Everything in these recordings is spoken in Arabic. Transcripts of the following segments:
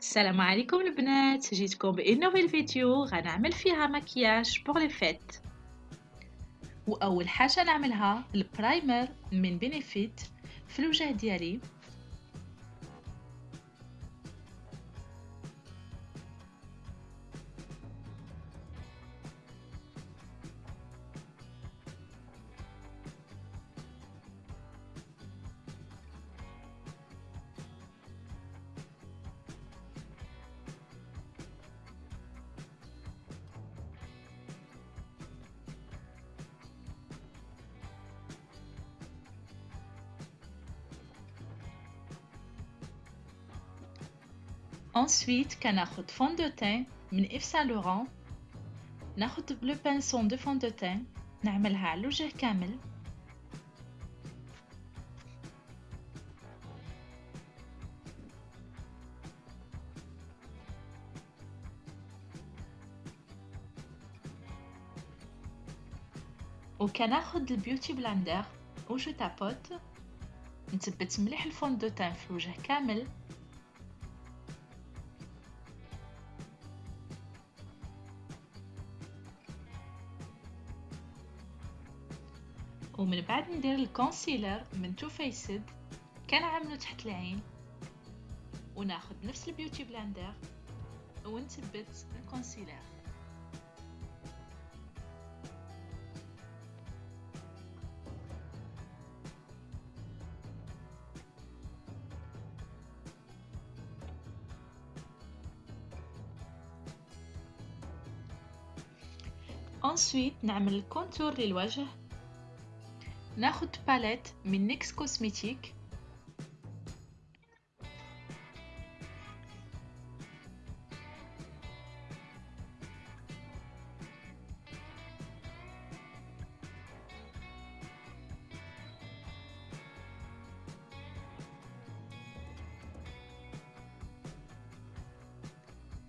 السلام عليكم البنات جيتكم ب une nouvelle vidéo غنعمل فيها مكياج pour les fêtes وأول حاجة نعملها ال primer من Benefit في الوجه ديالي. Ensuite, كناخد fond de teint من Yves Saint Laurent ناخد le pinceau de fond de teint نعملها على الوجه كامل وكناخد ال beauty blender و je tapote نثبت مليح ال fond de teint في الوجه كامل ومن بعد ندير ال concealer من Too Faced كنعملو تحت العين. وناخد نفس ال beauty blender ونثبت ال concealer Ensuite نعمل ال contour للوجه. ناخد palette من NYX Cosmetics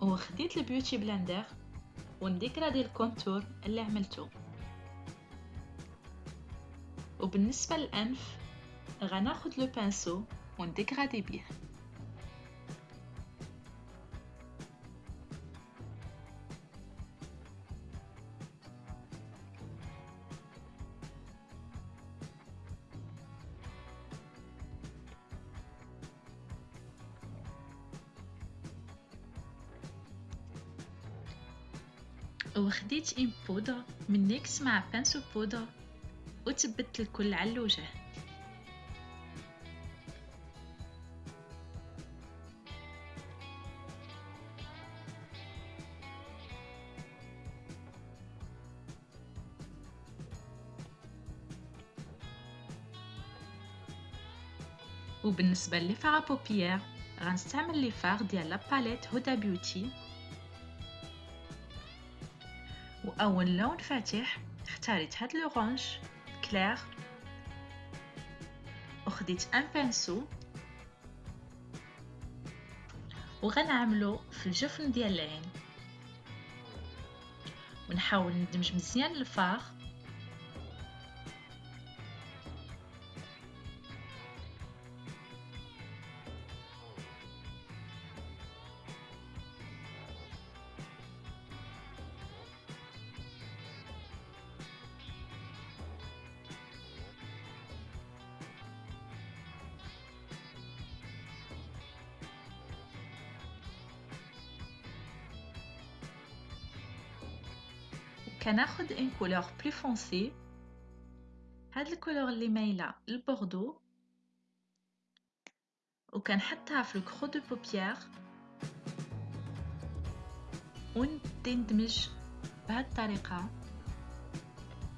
وخديت ال beauty blender ونديكرادي ال contour اللي عملته. وبالنسبة للأنف غناخد le pinceau ونديكرادي بيه وخديت une poudre من NYX مع pinceau poudre وتبت الكل على الوجه وبالنسبة ل fard paupières غنستعمل les fards ديال la palette Huda Beauty وأول لون فاتح اختاريت هاد l'orange clair وخديت un pinceau وغنعملو في الجفن ديال العين. ونحاول ندمج مزيان ال fard كناخد une couleur plus foncée هاد ال couleur اللي مايلة للبوردو وكنحطها في ال creux de paupière ونبدي ندمج بهاد الطريقة.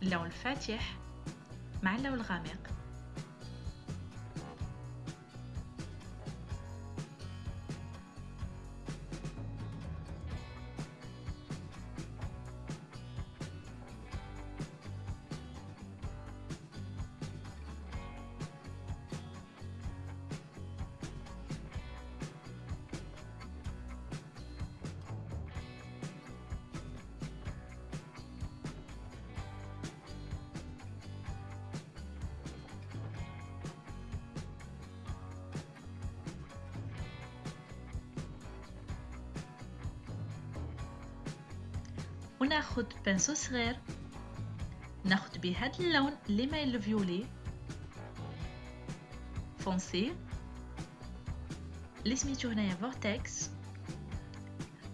اللون الفاتح مع اللون الغامق. وناخد pinceau صغير ناخد بيه هاد اللون اللي مايل ال violet foncé اللي سميتو هنايا Vortex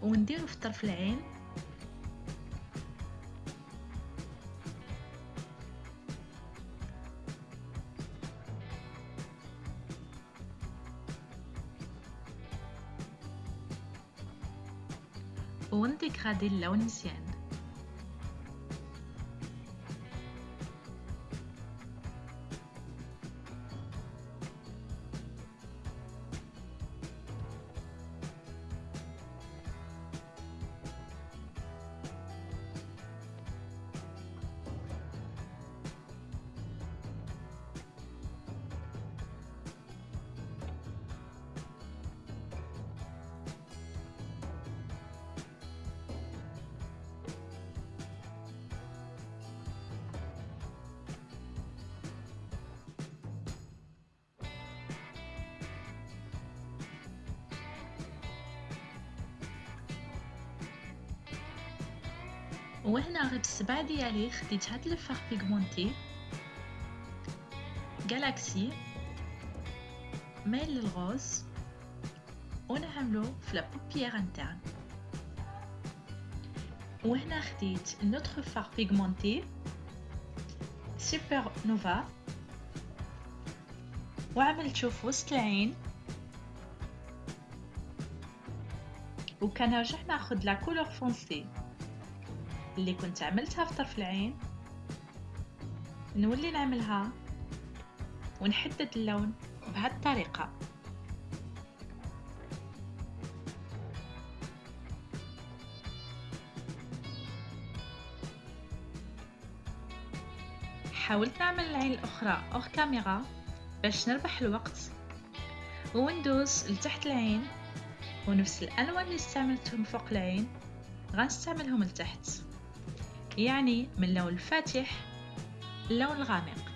ونديرو في طرف العين ونديكرادي اللون مزيان. وهنا غير بالصبع ديالي خديت هاد ال fard pigmenté. Galaxy مايل لل rose ونعملو في la paupière interne وهنا خديت un autre fard pigmenté. Supernova وعملتو في وسط العين. وكنرجع ناخد la couleur foncée اللي كنت عملتها في طرف العين. نولي نعملها ونحدد اللون بهذه الطريقة حاولت نعمل العين الأخرى hors caméra باش نربح الوقت. وندوز لتحت العين ونفس الألوان اللي استعملتهم فوق العين. غنستعملهم لتحت. يعني من اللون الفاتح اللون الغامق.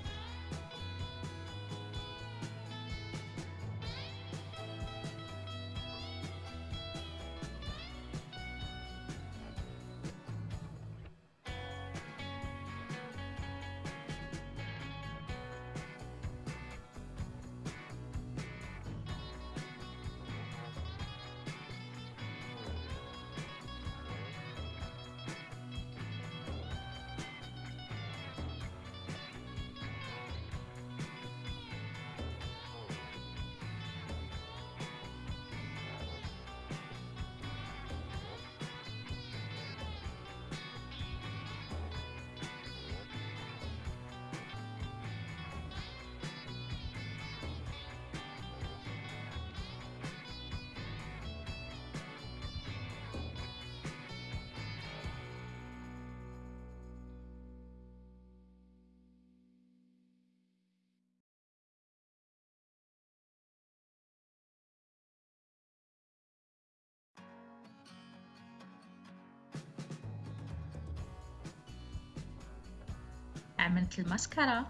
عملت الماسكارا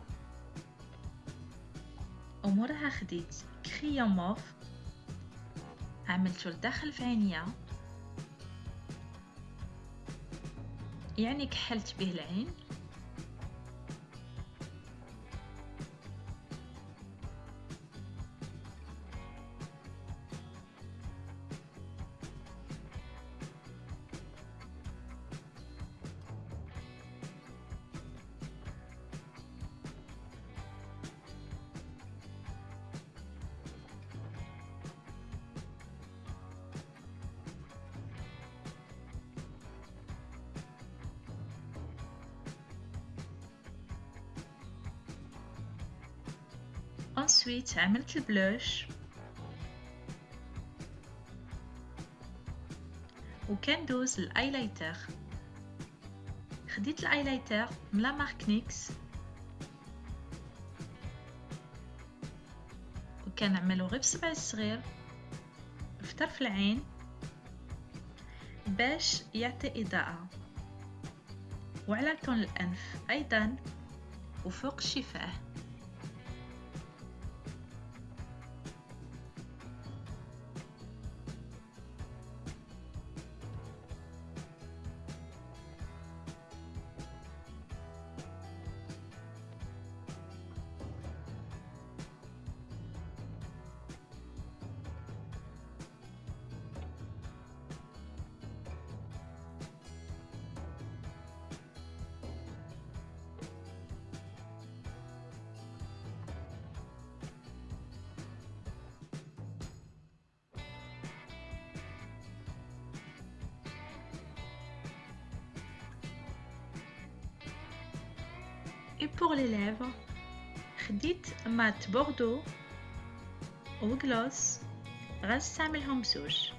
ومورها خديت. كريون موف. عملته لداخل في عينيا يعني كحلت به العين. Ensuite عملت ال blush وكندوز ال highlighter خديت ال highlighter من la marque NYX وكنعملو غير بصبع الصغير في طرف العين باش يعطي اضاءة وعلى طول الانف أيضا وفوق الشفاه et pour les lèvres خديت مات بوردو وغلوس غنستعملهم بزوج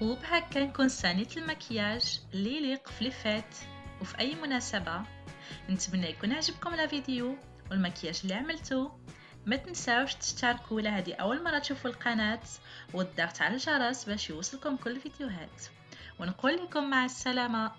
وبهكا نكون صانيت المكياج اللي يليق في ليفات وفي أي مناسبة نتمنى يكون عجبكم الفيديو والمكياج اللي عملته ما تنساوش تشتركوا ولا هذه أول مرة تشوفوا القناة والضغط على الجرس باش يوصلكم كل الفيديوهات. ونقول لكم مع السلامة.